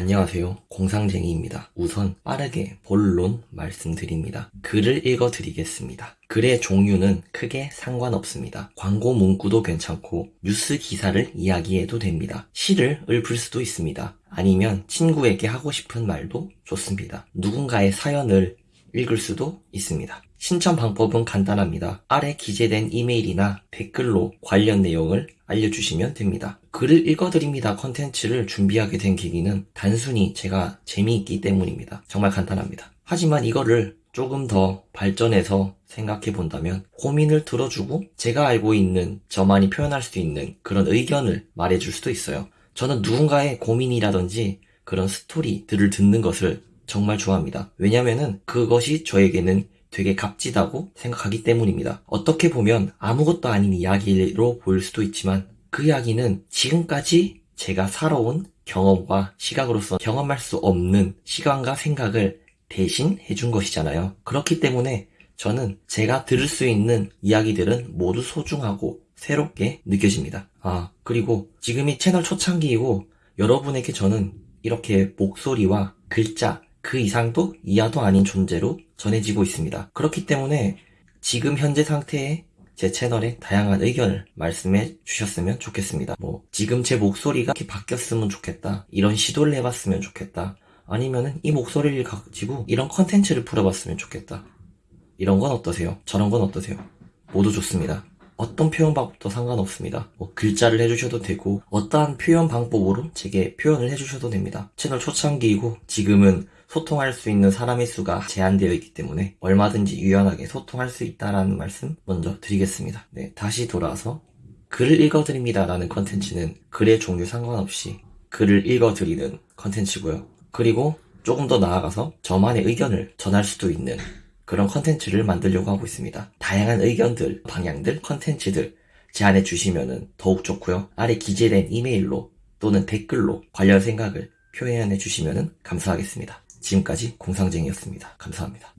안녕하세요. 공상쟁이입니다. 우선 빠르게 본론 말씀드립니다. 글을 읽어 드리겠습니다. 글의 종류는 크게 상관없습니다. 광고 문구도 괜찮고 뉴스 기사를 이야기해도 됩니다. 시를 읊을 수도 있습니다. 아니면 친구에게 하고 싶은 말도 좋습니다. 누군가의 사연을 읽을 수도 있습니다. 신청 방법은 간단합니다. 아래 기재된 이메일이나 댓글로 관련 내용을 알려주시면 됩니다. 글을 읽어드립니다 컨텐츠를 준비하게 된 계기는 단순히 제가 재미있기 때문입니다. 정말 간단합니다. 하지만 이거를 조금 더 발전해서 생각해 본다면 고민을 들어주고 제가 알고 있는 저만이 표현할 수 있는 그런 의견을 말해줄 수도 있어요. 저는 누군가의 고민이라든지 그런 스토리들을 듣는 것을 정말 좋아합니다. 왜냐면은 그것이 저에게는 되게 값지다고 생각하기 때문입니다. 어떻게 보면 아무것도 아닌 이야기로 보일 수도 있지만 그 이야기는 지금까지 제가 살아온 경험과 시각으로서 경험할 수 없는 시간과 생각을 대신 해준 것이잖아요. 그렇기 때문에 저는 제가 들을 수 있는 이야기들은 모두 소중하고 새롭게 느껴집니다. 아, 그리고 지금이 채널 초창기이고 여러분에게 저는 이렇게 목소리와 글자, 그 이상도 이하도 아닌 존재로 전해지고 있습니다. 그렇기 때문에 지금 현재 상태의 제 채널에 다양한 의견을 말씀해 주셨으면 좋겠습니다. 뭐 지금 제 목소리가 이렇게 바뀌었으면 좋겠다. 이런 시도를 해봤으면 좋겠다. 아니면은 이 목소리를 가지고 이런 컨텐츠를 풀어봤으면 좋겠다. 이런 건 어떠세요? 저런 건 어떠세요? 모두 좋습니다. 어떤 표현 방법도 상관없습니다. 뭐 글자를 해주셔도 되고 어떠한 표현 방법으로 제게 표현을 해주셔도 됩니다. 채널 초창기이고 지금은 소통할 수 있는 사람의 수가 제한되어 있기 때문에 얼마든지 유연하게 소통할 수 있다라는 말씀 먼저 드리겠습니다. 네, 다시 돌아와서 글을 읽어드립니다 라는 컨텐츠는 글의 종류 상관없이 글을 읽어드리는 컨텐츠고요. 그리고 조금 더 나아가서 저만의 의견을 전할 수도 있는 그런 컨텐츠를 만들려고 하고 있습니다. 다양한 의견들, 방향들, 컨텐츠들 제안해 주시면 더욱 좋고요. 아래 기재된 이메일로 또는 댓글로 관련 생각을 표현해 주시면 감사하겠습니다. 지금까지 공상쟁이였습니다. 감사합니다.